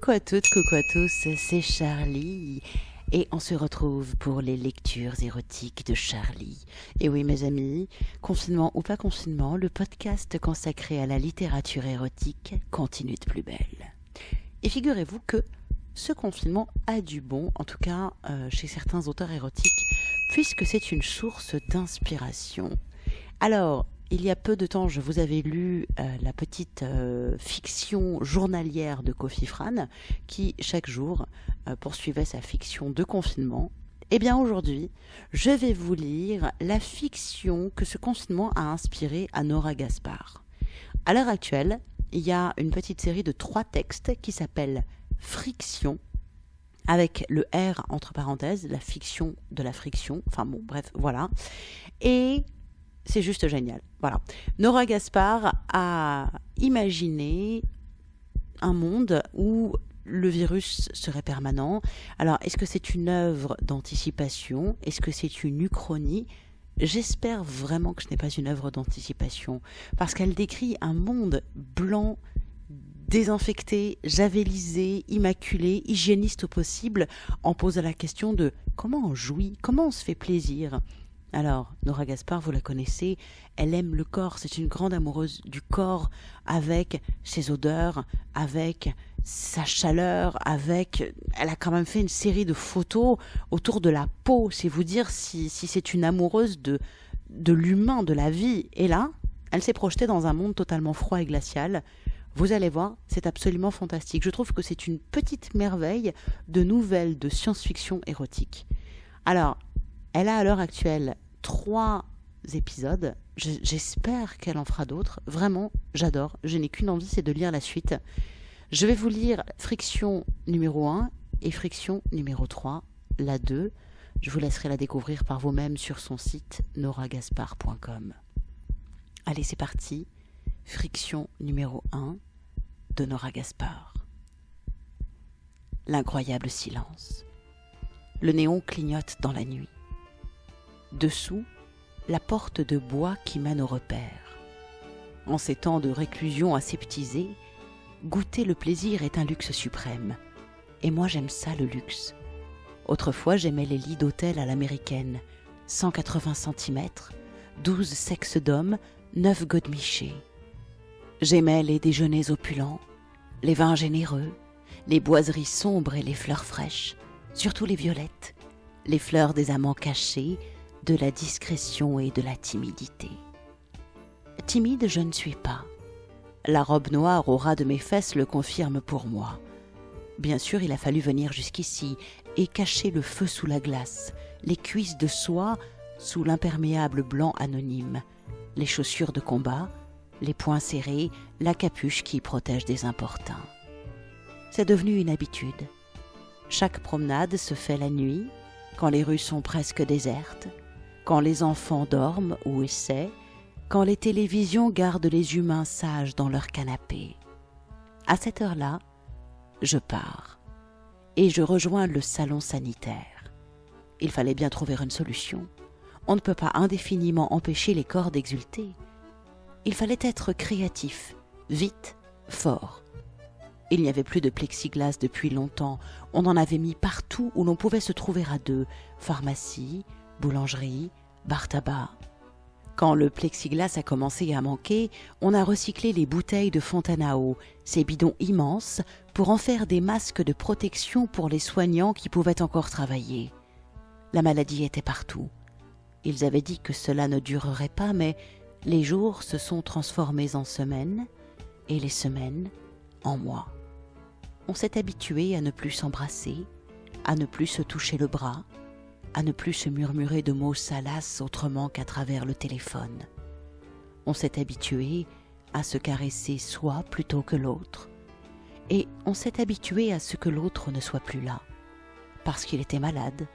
Coucou à toutes, coucou à tous, c'est Charlie. Et on se retrouve pour les lectures érotiques de Charlie. Et oui, mes amis, confinement ou pas confinement, le podcast consacré à la littérature érotique continue de plus belle. Et figurez-vous que ce confinement a du bon, en tout cas euh, chez certains auteurs érotiques, puisque c'est une source d'inspiration. Alors, il y a peu de temps, je vous avais lu euh, la petite euh, fiction journalière de Kofi Fran, qui chaque jour euh, poursuivait sa fiction de confinement. Eh bien aujourd'hui, je vais vous lire la fiction que ce confinement a inspiré à Nora Gaspard. À l'heure actuelle, il y a une petite série de trois textes qui s'appellent Friction, avec le R entre parenthèses, la fiction de la friction, enfin bon, bref, voilà. Et c'est juste génial. Voilà. Nora Gaspard a imaginé un monde où le virus serait permanent. Alors, est-ce que c'est une œuvre d'anticipation? Est-ce que c'est une uchronie? J'espère vraiment que ce n'est pas une œuvre d'anticipation, parce qu'elle décrit un monde blanc, désinfecté, javelisé, immaculé, hygiéniste au possible, en posant la question de comment on jouit, comment on se fait plaisir. Alors, Nora Gaspard, vous la connaissez, elle aime le corps, c'est une grande amoureuse du corps, avec ses odeurs, avec sa chaleur, avec... Elle a quand même fait une série de photos autour de la peau, c'est vous dire si, si c'est une amoureuse de, de l'humain, de la vie. Et là, elle s'est projetée dans un monde totalement froid et glacial. Vous allez voir, c'est absolument fantastique. Je trouve que c'est une petite merveille de nouvelles de science-fiction érotique. Alors, elle a à l'heure actuelle trois épisodes. J'espère qu'elle en fera d'autres. Vraiment, j'adore. Je n'ai qu'une envie, c'est de lire la suite. Je vais vous lire Friction numéro 1 et Friction numéro 3, la 2. Je vous laisserai la découvrir par vous-même sur son site noragaspar.com. Allez, c'est parti. Friction numéro 1 de Nora Gaspard. L'incroyable silence. Le néon clignote dans la nuit. Dessous, la porte de bois qui mène au repère. En ces temps de réclusion aseptisée, goûter le plaisir est un luxe suprême. Et moi j'aime ça le luxe. Autrefois j'aimais les lits d'hôtel à l'américaine, 180 cm, 12 sexes d'hommes, 9 godemichés. J'aimais les déjeuners opulents, les vins généreux, les boiseries sombres et les fleurs fraîches, surtout les violettes, les fleurs des amants cachés, de la discrétion et de la timidité. Timide, je ne suis pas. La robe noire au ras de mes fesses le confirme pour moi. Bien sûr, il a fallu venir jusqu'ici et cacher le feu sous la glace, les cuisses de soie sous l'imperméable blanc anonyme, les chaussures de combat, les poings serrés, la capuche qui protège des importuns. C'est devenu une habitude. Chaque promenade se fait la nuit, quand les rues sont presque désertes, quand les enfants dorment ou essaient, quand les télévisions gardent les humains sages dans leur canapé. À cette heure-là, je pars et je rejoins le salon sanitaire. Il fallait bien trouver une solution. On ne peut pas indéfiniment empêcher les corps d'exulter. Il fallait être créatif, vite, fort. Il n'y avait plus de plexiglas depuis longtemps. On en avait mis partout où l'on pouvait se trouver à deux. Pharmacie, boulangerie, bar tabac. Quand le plexiglas a commencé à manquer, on a recyclé les bouteilles de fontaine à ces bidons immenses, pour en faire des masques de protection pour les soignants qui pouvaient encore travailler. La maladie était partout. Ils avaient dit que cela ne durerait pas, mais les jours se sont transformés en semaines, et les semaines en mois. On s'est habitué à ne plus s'embrasser, à ne plus se toucher le bras, à ne plus se murmurer de mots salaces autrement qu'à travers le téléphone. On s'est habitué à se caresser soi plutôt que l'autre. Et on s'est habitué à ce que l'autre ne soit plus là, parce qu'il était malade,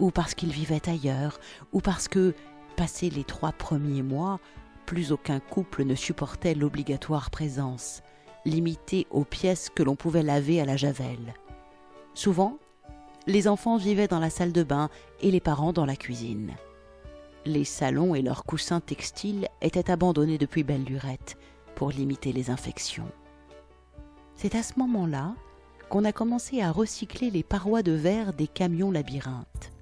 ou parce qu'il vivait ailleurs, ou parce que, passés les trois premiers mois, plus aucun couple ne supportait l'obligatoire présence, limitée aux pièces que l'on pouvait laver à la javel. Souvent, les enfants vivaient dans la salle de bain et les parents dans la cuisine. Les salons et leurs coussins textiles étaient abandonnés depuis belle lurette pour limiter les infections. C'est à ce moment-là qu'on a commencé à recycler les parois de verre des camions labyrinthes.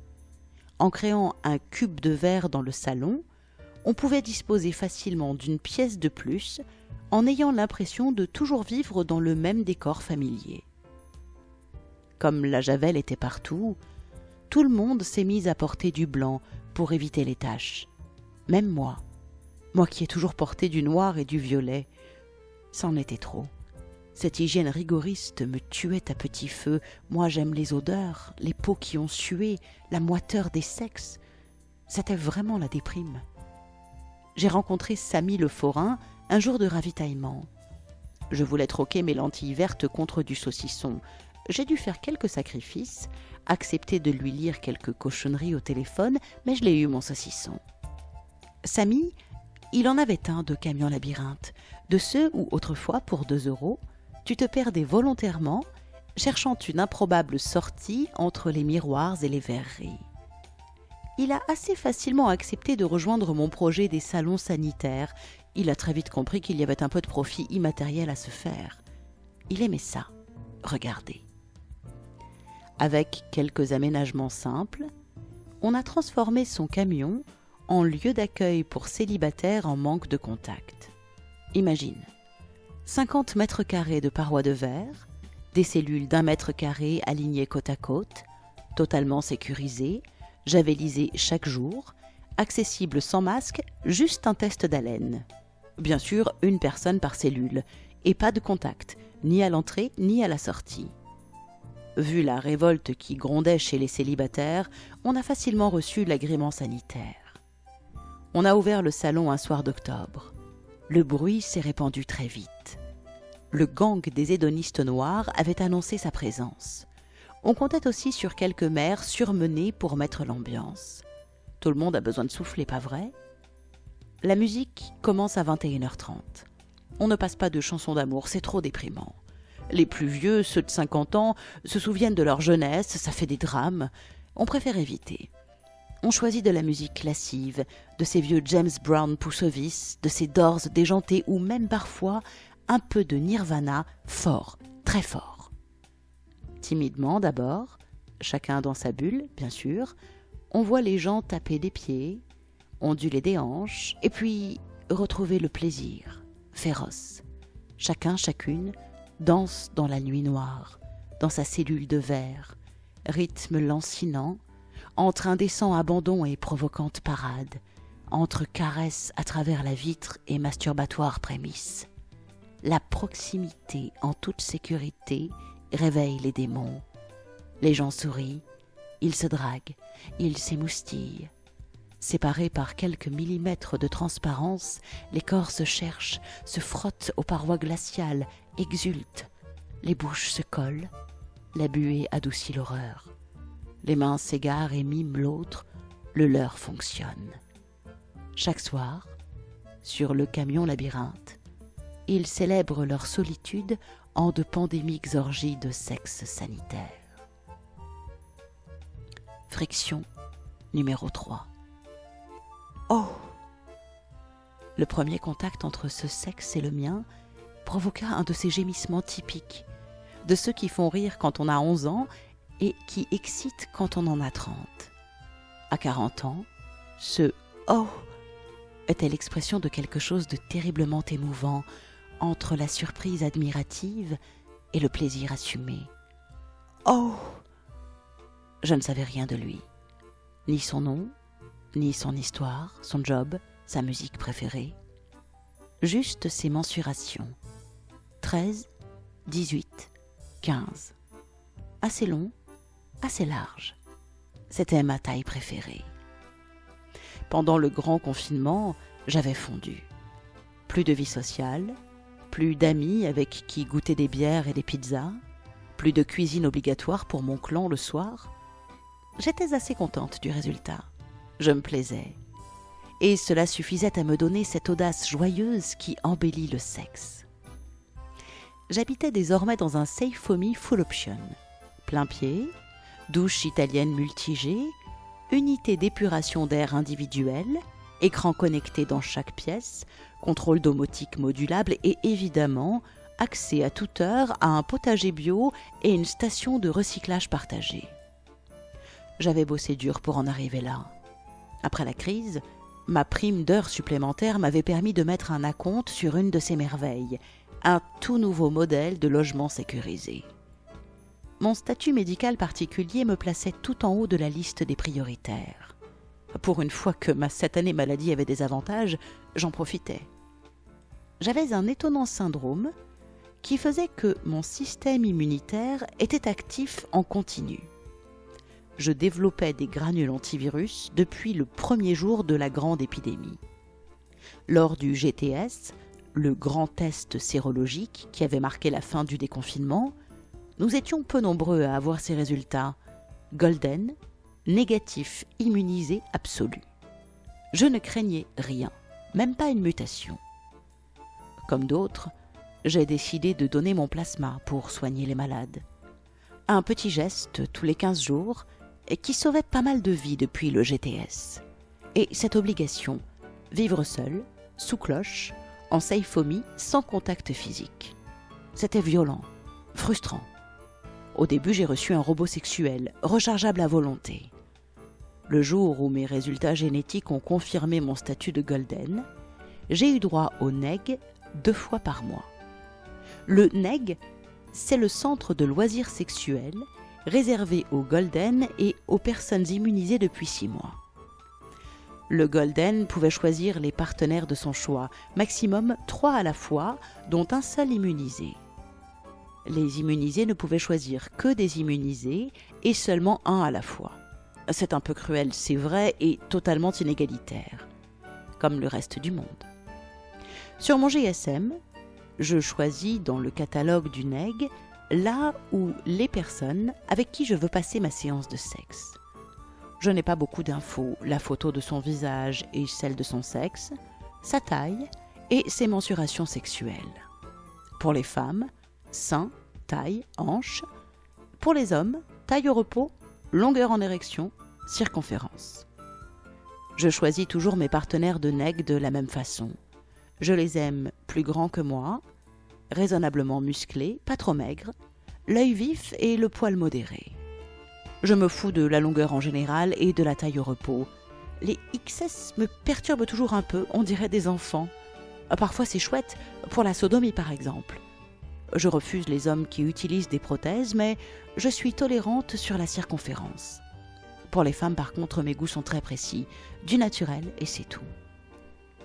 En créant un cube de verre dans le salon, on pouvait disposer facilement d'une pièce de plus en ayant l'impression de toujours vivre dans le même décor familier. Comme la javel était partout, tout le monde s'est mis à porter du blanc pour éviter les taches. Même moi, moi qui ai toujours porté du noir et du violet, c'en était trop. Cette hygiène rigoriste me tuait à petit feu. Moi j'aime les odeurs, les peaux qui ont sué, la moiteur des sexes. C'était vraiment la déprime. J'ai rencontré Samy le forain un jour de ravitaillement. Je voulais troquer mes lentilles vertes contre du saucisson. J'ai dû faire quelques sacrifices, accepter de lui lire quelques cochonneries au téléphone, mais je l'ai eu mon saucisson. Samy, il en avait un de camion labyrinthe, de ceux où autrefois, pour deux euros, tu te perdais volontairement, cherchant une improbable sortie entre les miroirs et les verreries. Il a assez facilement accepté de rejoindre mon projet des salons sanitaires. Il a très vite compris qu'il y avait un peu de profit immatériel à se faire. Il aimait ça. Regardez. Avec quelques aménagements simples, on a transformé son camion en lieu d'accueil pour célibataires en manque de contact. Imagine, 50 mètres carrés de parois de verre, des cellules d'un mètre carré alignées côte à côte, totalement sécurisées, javelisées chaque jour, accessibles sans masque, juste un test d'haleine. Bien sûr, une personne par cellule, et pas de contact, ni à l'entrée ni à la sortie. Vu la révolte qui grondait chez les célibataires, on a facilement reçu l'agrément sanitaire. On a ouvert le salon un soir d'octobre. Le bruit s'est répandu très vite le gang des hédonistes noirs avait annoncé sa présence. On comptait aussi sur quelques mères surmenées pour mettre l'ambiance. Tout le monde a besoin de souffler, pas vrai? La musique commence à 21h30. On ne passe pas de chansons d'amour, c'est trop déprimant. Les plus vieux, ceux de 50 ans, se souviennent de leur jeunesse, ça fait des drames. On préfère éviter. On choisit de la musique lascive, de ces vieux James Brown poussovis, de ces Doors déjantés ou même parfois un peu de nirvana fort, très fort. Timidement d'abord, chacun dans sa bulle, bien sûr, on voit les gens taper des pieds, onduler des hanches, et puis retrouver le plaisir, féroce. Chacun, chacune, danse dans la nuit noire, dans sa cellule de verre, rythme lancinant, entre indécent abandon et provocante parade, entre caresses à travers la vitre et masturbatoire prémisse la proximité en toute sécurité réveille les démons. Les gens sourient, ils se draguent, ils s'émoustillent. Séparés par quelques millimètres de transparence, les corps se cherchent, se frottent aux parois glaciales, exultent. Les bouches se collent, la buée adoucit l'horreur. Les mains s'égarent et miment l'autre, le leur fonctionne. Chaque soir, sur le camion labyrinthe, ils célèbrent leur solitude en de pandémiques orgies de sexe sanitaire. Friction numéro 3. Oh Le premier contact entre ce sexe et le mien provoqua un de ces gémissements typiques, de ceux qui font rire quand on a 11 ans et qui excitent quand on en a 30. À 40 ans, ce Oh était l'expression de quelque chose de terriblement émouvant, entre la surprise admirative et le plaisir assumé. Oh Je ne savais rien de lui, ni son nom, ni son histoire, son job, sa musique préférée. Juste ses mensurations. 13, 18, 15. Assez long, assez large. C'était ma taille préférée. Pendant le grand confinement, j'avais fondu. Plus de vie sociale, plus d'amis avec qui goûter des bières et des pizzas, plus de cuisine obligatoire pour mon clan le soir. J'étais assez contente du résultat. Je me plaisais. Et cela suffisait à me donner cette audace joyeuse qui embellit le sexe. J'habitais désormais dans un safe full option. Plein pied, douche italienne multigée, unité d'épuration d'air individuelle, écran connecté dans chaque pièce, contrôle domotique modulable et évidemment accès à toute heure à un potager bio et une station de recyclage partagée. J'avais bossé dur pour en arriver là. Après la crise, ma prime d'heures supplémentaires m'avait permis de mettre un acompte sur une de ces merveilles, un tout nouveau modèle de logement sécurisé. Mon statut médical particulier me plaçait tout en haut de la liste des prioritaires. Pour une fois que ma satanée maladie avait des avantages, j'en profitais. J'avais un étonnant syndrome qui faisait que mon système immunitaire était actif en continu je développais des granules antivirus depuis le premier jour de la grande épidémie. Lors du GTS, le grand test sérologique qui avait marqué la fin du déconfinement, nous étions peu nombreux à avoir ces résultats. Golden, négatif immunisé absolu. Je ne craignais rien, même pas une mutation. Comme d'autres, j'ai décidé de donner mon plasma pour soigner les malades. Un petit geste tous les 15 jours qui sauvait pas mal de vies depuis le GTS. Et cette obligation, vivre seul, sous cloche, en saifomie, sans contact physique. C'était violent, frustrant. Au début, j'ai reçu un robot sexuel, rechargeable à volonté. Le jour où mes résultats génétiques ont confirmé mon statut de Golden, j'ai eu droit au NEG deux fois par mois. Le NEG, c'est le centre de loisirs sexuels réservé aux Golden et aux personnes immunisées depuis six mois. Le Golden pouvait choisir les partenaires de son choix, maximum trois à la fois, dont un seul immunisé. Les immunisés ne pouvaient choisir que des immunisés et seulement un à la fois. C'est un peu cruel, c'est vrai, et totalement inégalitaire, comme le reste du monde. Sur mon GSM, je choisis dans le catalogue du NEG là où les personnes avec qui je veux passer ma séance de sexe. Je n'ai pas beaucoup d'infos, la photo de son visage et celle de son sexe, sa taille et ses mensurations sexuelles. Pour les femmes, sein, taille, hanche. Pour les hommes, taille au repos, longueur en érection, circonférence. Je choisis toujours mes partenaires de neg de la même façon. Je les aime plus grands que moi, raisonnablement musclé, pas trop maigre, l'œil vif et le poil modéré. Je me fous de la longueur en général et de la taille au repos. Les XS me perturbent toujours un peu, on dirait des enfants. Parfois c'est chouette, pour la sodomie par exemple. Je refuse les hommes qui utilisent des prothèses, mais je suis tolérante sur la circonférence. Pour les femmes par contre mes goûts sont très précis, du naturel et c'est tout.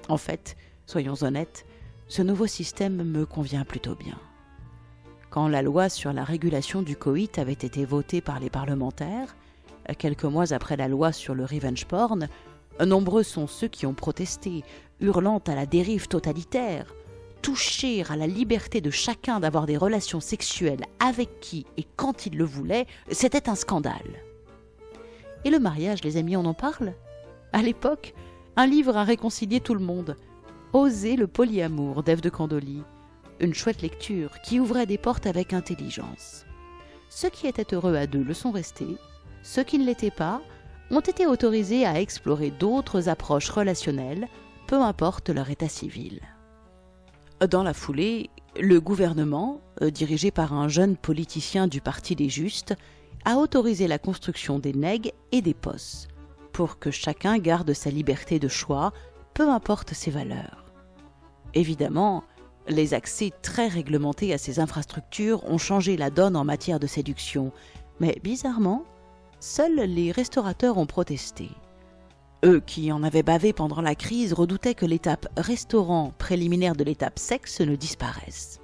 En fait, soyons honnêtes, ce nouveau système me convient plutôt bien. Quand la loi sur la régulation du coït avait été votée par les parlementaires, quelques mois après la loi sur le revenge porn, nombreux sont ceux qui ont protesté, hurlant à la dérive totalitaire. Toucher à la liberté de chacun d'avoir des relations sexuelles avec qui et quand il le voulait, c'était un scandale. Et le mariage, les amis, on en parle? À l'époque, un livre a réconcilié tout le monde. Oser le polyamour d'Ève de Candolie. Une chouette lecture qui ouvrait des portes avec intelligence. Ceux qui étaient heureux à deux le sont restés, ceux qui ne l'étaient pas ont été autorisés à explorer d'autres approches relationnelles, peu importe leur état civil. Dans la foulée, le gouvernement, euh, dirigé par un jeune politicien du Parti des Justes, a autorisé la construction des nègres et des postes, pour que chacun garde sa liberté de choix, peu importe ses valeurs. Évidemment, les accès très réglementés à ces infrastructures ont changé la donne en matière de séduction, mais bizarrement, seuls les restaurateurs ont protesté. Eux qui en avaient bavé pendant la crise redoutaient que l'étape restaurant préliminaire de l'étape sexe ne disparaisse.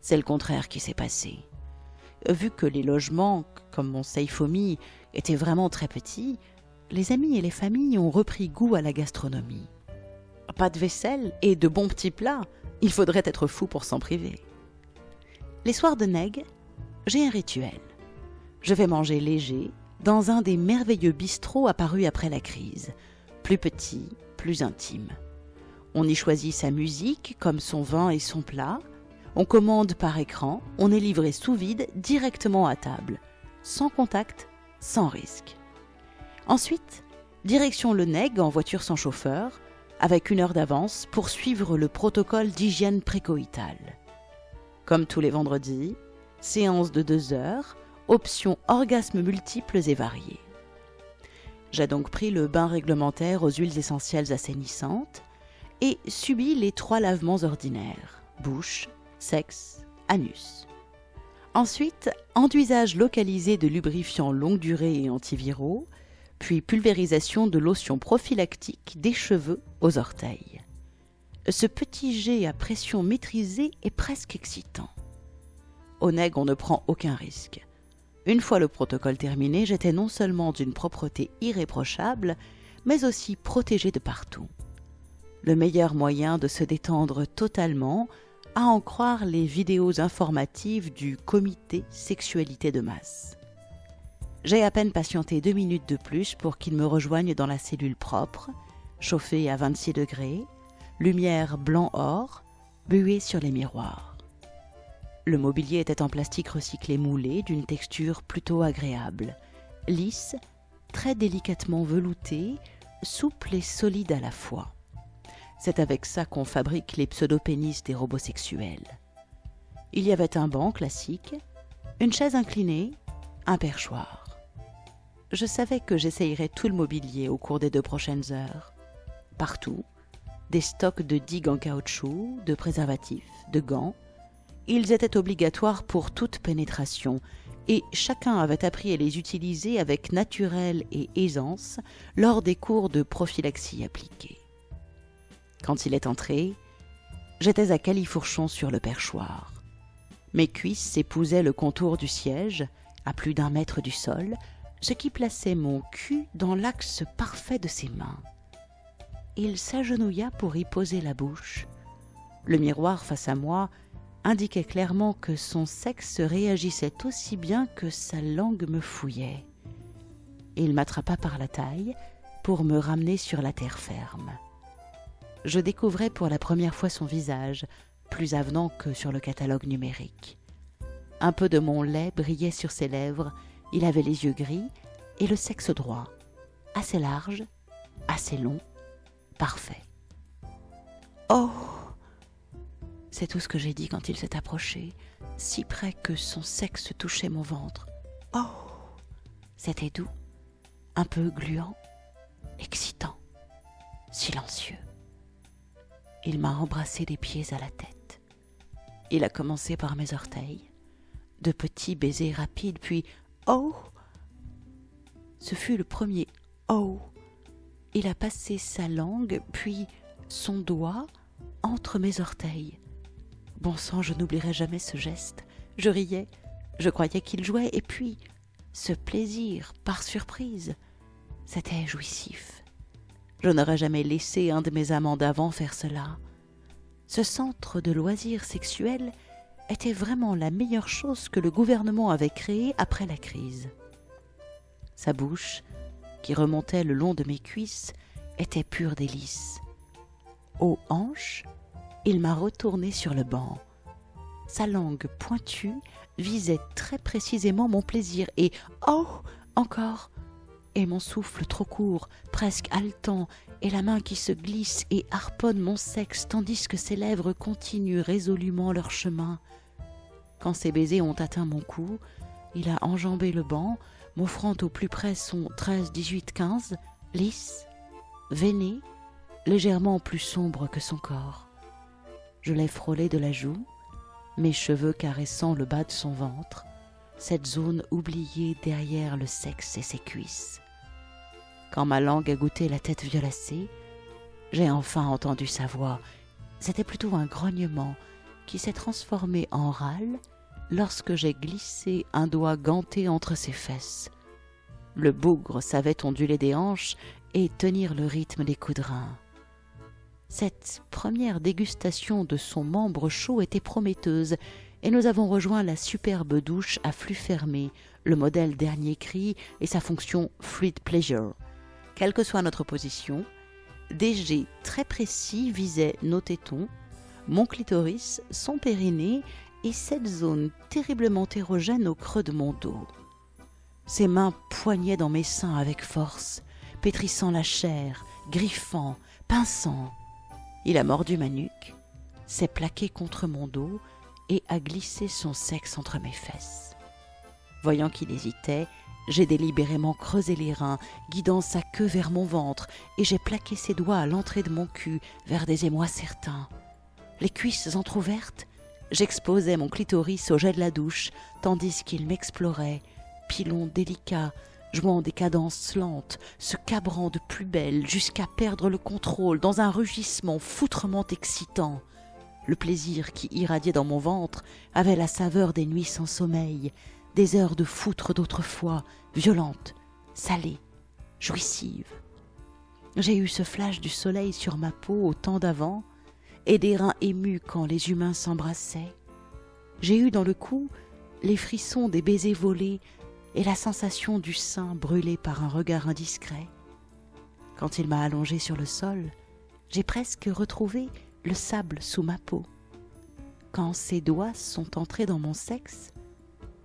C'est le contraire qui s'est passé. Vu que les logements, comme mon Seifomi, étaient vraiment très petits, les amis et les familles ont repris goût à la gastronomie pas de vaisselle et de bons petits plats. Il faudrait être fou pour s'en priver. Les soirs de Neg, j'ai un rituel. Je vais manger léger dans un des merveilleux bistrots apparus après la crise, plus petit, plus intime. On y choisit sa musique comme son vin et son plat. On commande par écran, on est livré sous vide directement à table, sans contact, sans risque. Ensuite, direction le Neg en voiture sans chauffeur, avec une heure d'avance pour suivre le protocole d'hygiène précoïtale. Comme tous les vendredis, séance de deux heures, options orgasmes multiples et variés. J'ai donc pris le bain réglementaire aux huiles essentielles assainissantes et subi les trois lavements ordinaires bouche, sexe, anus. Ensuite, enduisage localisé de lubrifiants longue durée et antiviraux, puis pulvérisation de lotion prophylactique des cheveux aux orteils. Ce petit jet à pression maîtrisée est presque excitant. Au nègre, on ne prend aucun risque. Une fois le protocole terminé, j'étais non seulement d'une propreté irréprochable, mais aussi protégée de partout. Le meilleur moyen de se détendre totalement, à en croire les vidéos informatives du comité sexualité de masse. J'ai à peine patienté deux minutes de plus pour qu'il me rejoigne dans la cellule propre, chauffée à 26 degrés, lumière blanc-or, buée sur les miroirs. Le mobilier était en plastique recyclé moulé d'une texture plutôt agréable, lisse, très délicatement velouté, souple et solide à la fois. C'est avec ça qu'on fabrique les pseudopénis des robots sexuels. Il y avait un banc classique, une chaise inclinée, un perchoir. Je savais que j'essayerais tout le mobilier au cours des deux prochaines heures. Partout, des stocks de digues en caoutchouc, de préservatifs, de gants, ils étaient obligatoires pour toute pénétration, et chacun avait appris à les utiliser avec naturel et aisance lors des cours de prophylaxie appliqués. Quand il est entré, j'étais à califourchon sur le perchoir. Mes cuisses s'épousaient le contour du siège, à plus d'un mètre du sol, ce qui plaçait mon cul dans l'axe parfait de ses mains. Il s'agenouilla pour y poser la bouche. Le miroir face à moi indiquait clairement que son sexe réagissait aussi bien que sa langue me fouillait. Il m'attrapa par la taille pour me ramener sur la terre ferme. Je découvrais pour la première fois son visage, plus avenant que sur le catalogue numérique. Un peu de mon lait brillait sur ses lèvres, il avait les yeux gris et le sexe droit, assez large, assez long, parfait. Oh c'est tout ce que j'ai dit quand il s'est approché, si près que son sexe touchait mon ventre. Oh C'était doux, un peu gluant, excitant, silencieux. Il m'a embrassé des pieds à la tête. Il a commencé par mes orteils, de petits baisers rapides, puis Oh Ce fut le premier Oh Il a passé sa langue, puis son doigt entre mes orteils. Bon sang, je n'oublierai jamais ce geste. Je riais, je croyais qu'il jouait, et puis ce plaisir, par surprise, c'était jouissif. Je n'aurais jamais laissé un de mes amants d'avant faire cela. Ce centre de loisirs sexuels était vraiment la meilleure chose que le gouvernement avait créée après la crise. Sa bouche, qui remontait le long de mes cuisses, était pure délice. Aux hanches, il m'a retourné sur le banc. Sa langue pointue visait très précisément mon plaisir et oh encore et mon souffle trop court, presque haletant, et la main qui se glisse et harponne mon sexe tandis que ses lèvres continuent résolument leur chemin. Quand ses baisers ont atteint mon cou, il a enjambé le banc, m'offrant au plus près son 13, 18, 15, lisse, veiné, légèrement plus sombre que son corps. Je l'ai frôlé de la joue, mes cheveux caressant le bas de son ventre, cette zone oubliée derrière le sexe et ses cuisses. Quand ma langue a goûté la tête violacée, j'ai enfin entendu sa voix. C'était plutôt un grognement qui s'est transformé en râle lorsque j'ai glissé un doigt ganté entre ses fesses. Le bougre savait onduler des hanches et tenir le rythme des coups. Cette première dégustation de son membre chaud était prometteuse, et nous avons rejoint la superbe douche à flux fermé, le modèle dernier cri et sa fonction Fluid Pleasure. Quelle que soit notre position, des jets très précis visaient nos tétons, mon clitoris, son périnée et cette zone terriblement érogène au creux de mon dos. Ses mains poignaient dans mes seins avec force, pétrissant la chair, griffant, pinçant. Il a mordu ma nuque, s'est plaqué contre mon dos et à glisser son sexe entre mes fesses. Voyant qu'il hésitait, j'ai délibérément creusé les reins, guidant sa queue vers mon ventre, et j'ai plaqué ses doigts à l'entrée de mon cul, vers des émois certains. Les cuisses entr'ouvertes, j'exposais mon clitoris au jet de la douche, tandis qu'il m'explorait, pilon délicat, jouant des cadences lentes, se cabrant de plus belle jusqu'à perdre le contrôle dans un rugissement foutrement excitant. Le plaisir qui irradiait dans mon ventre avait la saveur des nuits sans sommeil, des heures de foutre d'autrefois, violentes, salées, jouissives. J'ai eu ce flash du soleil sur ma peau au temps d'avant, et des reins émus quand les humains s'embrassaient. J'ai eu dans le cou les frissons des baisers volés et la sensation du sein brûlé par un regard indiscret. Quand il m'a allongé sur le sol, j'ai presque retrouvé le sable sous ma peau. Quand ses doigts sont entrés dans mon sexe,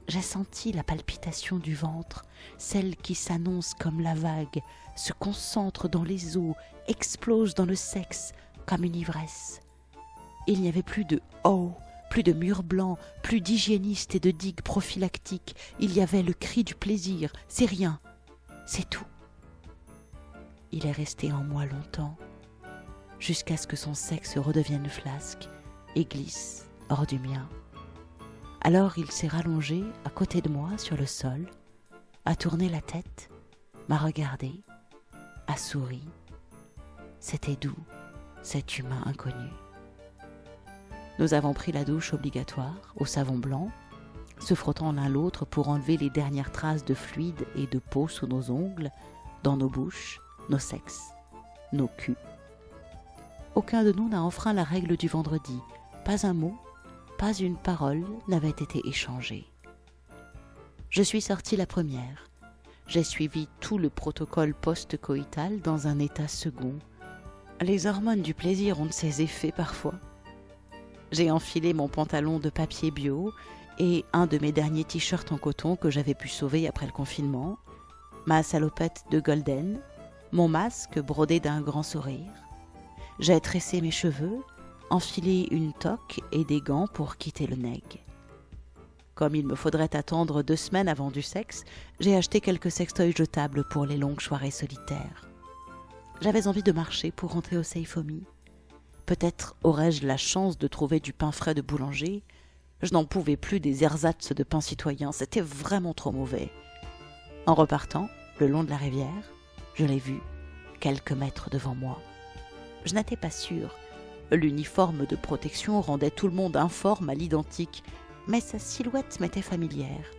j'ai senti la palpitation du ventre, celle qui s'annonce comme la vague, se concentre dans les os, explose dans le sexe comme une ivresse. Il n'y avait plus de oh, plus de murs blancs, plus d'hygiénistes et de digues prophylactiques. Il y avait le cri du plaisir. C'est rien. C'est tout. Il est resté en moi longtemps, jusqu'à ce que son sexe redevienne flasque et glisse hors du mien. Alors il s'est rallongé à côté de moi sur le sol, a tourné la tête, m'a regardé, a souri. C'était doux, cet humain inconnu. Nous avons pris la douche obligatoire au savon blanc, se frottant l'un l'autre pour enlever les dernières traces de fluide et de peau sous nos ongles, dans nos bouches, nos sexes, nos culs. Aucun de nous n'a enfreint la règle du vendredi. Pas un mot, pas une parole n'avait été échangée. Je suis sortie la première. J'ai suivi tout le protocole post-coïtal dans un état second. Les hormones du plaisir ont ces effets parfois. J'ai enfilé mon pantalon de papier bio et un de mes derniers t-shirts en coton que j'avais pu sauver après le confinement, ma salopette de golden, mon masque brodé d'un grand sourire. J'ai tressé mes cheveux, enfilé une toque et des gants pour quitter le neg. Comme il me faudrait attendre deux semaines avant du sexe, j'ai acheté quelques sextoys jetables pour les longues soirées solitaires. J'avais envie de marcher pour rentrer au Seifomi. Peut-être aurais-je la chance de trouver du pain frais de boulanger. Je n'en pouvais plus des ersatz de pain citoyen, c'était vraiment trop mauvais. En repartant, le long de la rivière, je l'ai vu, quelques mètres devant moi. Je n'étais pas sûre. L'uniforme de protection rendait tout le monde informe à l'identique, mais sa silhouette m'était familière.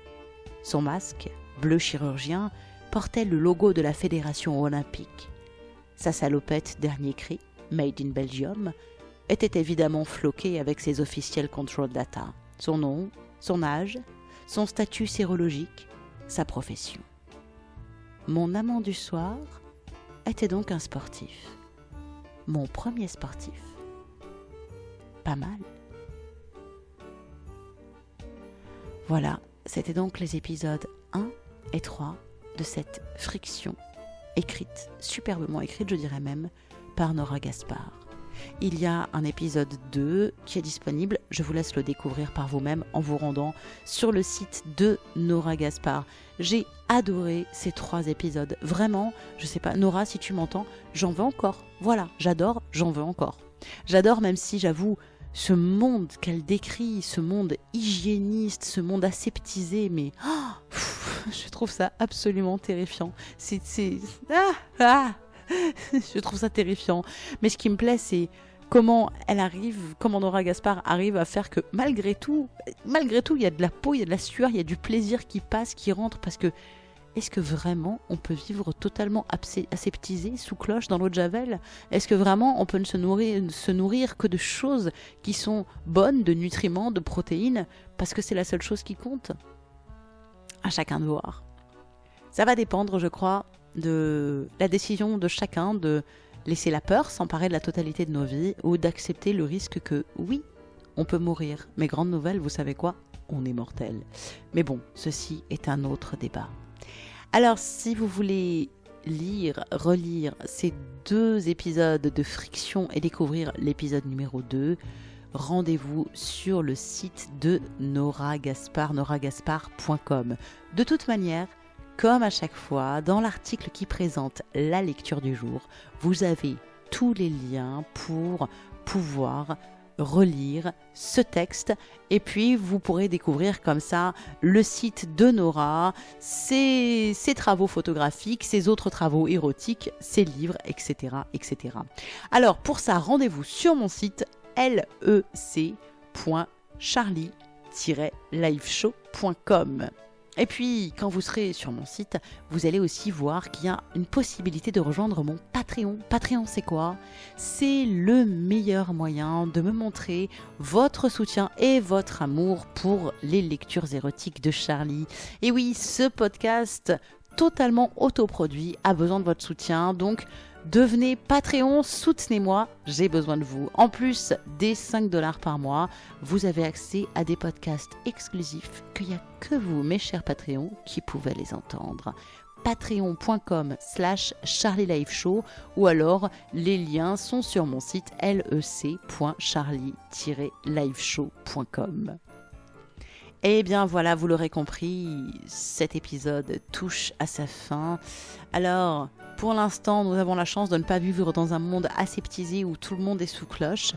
Son masque, bleu chirurgien, portait le logo de la Fédération olympique. Sa salopette dernier cri, Made in Belgium, était évidemment floqué avec ses officiels control data, son nom, son âge, son statut sérologique, sa profession. Mon amant du soir était donc un sportif. Mon premier sportif. Pas mal. Voilà, c'était donc les épisodes 1 et 3 de cette friction écrite, superbement écrite je dirais même, Nora Gaspard. Il y a un épisode 2 qui est disponible, je vous laisse le découvrir par vous-même en vous rendant sur le site de Nora Gaspard. J'ai adoré ces trois épisodes, vraiment, je sais pas, Nora si tu m'entends, j'en veux encore. Voilà, j'adore, j'en veux encore. J'adore même si j'avoue ce monde qu'elle décrit, ce monde hygiéniste, ce monde aseptisé, mais oh, je trouve ça absolument terrifiant. C'est... Ah, ah je trouve ça terrifiant. Mais ce qui me plaît, c'est comment elle arrive, comment Nora Gaspard arrive à faire que malgré tout, malgré tout, il y a de la peau, il y a de la sueur, il y a du plaisir qui passe, qui rentre, parce que est-ce que vraiment on peut vivre totalement aseptisé sous cloche dans l'eau de Javel? Est-ce que vraiment on peut ne se nourrir, se nourrir que de choses qui sont bonnes, de nutriments, de protéines, parce que c'est la seule chose qui compte? À chacun de voir. Ça va dépendre, je crois, de la décision de chacun de laisser la peur s'emparer de la totalité de nos vies ou d'accepter le risque que oui, on peut mourir. Mais grande nouvelle, vous savez quoi? On est mortel. Mais bon, ceci est un autre débat. Alors, si vous voulez lire, relire ces deux épisodes de Friction et découvrir l'épisode numéro 2, rendez-vous sur le site de Nora Gaspard, noragaspard.com. De toute manière, comme à chaque fois, dans l'article qui présente la lecture du jour, vous avez tous les liens pour pouvoir relire ce texte et puis vous pourrez découvrir comme ça le site de Nora, ses, travaux photographiques, ses autres travaux érotiques, ses livres, etc. etc. Alors pour ça, rendez-vous sur mon site lec.charlie-liveshow.com. Et puis, quand vous serez sur mon site, vous allez aussi voir qu'il y a une possibilité de rejoindre mon Patreon. Patreon, c'est quoi? C'est le meilleur moyen de me montrer votre soutien et votre amour pour les lectures érotiques de Charlie. Et oui, ce podcast totalement autoproduit a besoin de votre soutien, donc Devenez Patreon, soutenez-moi, j'ai besoin de vous. En plus des 5 dollars par mois, vous avez accès à des podcasts exclusifs qu'il n'y a que vous, mes chers Patreons, qui pouvez les entendre. Patreon.com slash Show ou alors les liens sont sur mon site lec.charlie-liveshow.com. Eh bien voilà, vous l'aurez compris, cet épisode touche à sa fin. Alors, pour l'instant, nous avons la chance de ne pas vivre dans un monde aseptisé où tout le monde est sous cloche.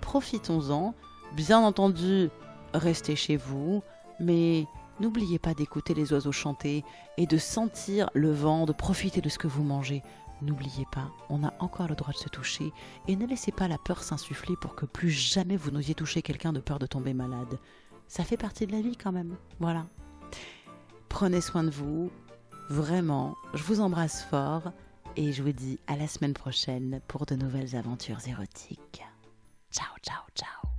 Profitons-en. Bien entendu, restez chez vous, mais n'oubliez pas d'écouter les oiseaux chanter et de sentir le vent, de profiter de ce que vous mangez. N'oubliez pas, on a encore le droit de se toucher et ne laissez pas la peur s'insuffler pour que plus jamais vous n'osiez toucher quelqu'un de peur de tomber malade ça fait partie de la vie quand même. Voilà. Prenez soin de vous. Vraiment, je vous embrasse fort et je vous dis à la semaine prochaine pour de nouvelles aventures érotiques. Ciao, ciao, ciao.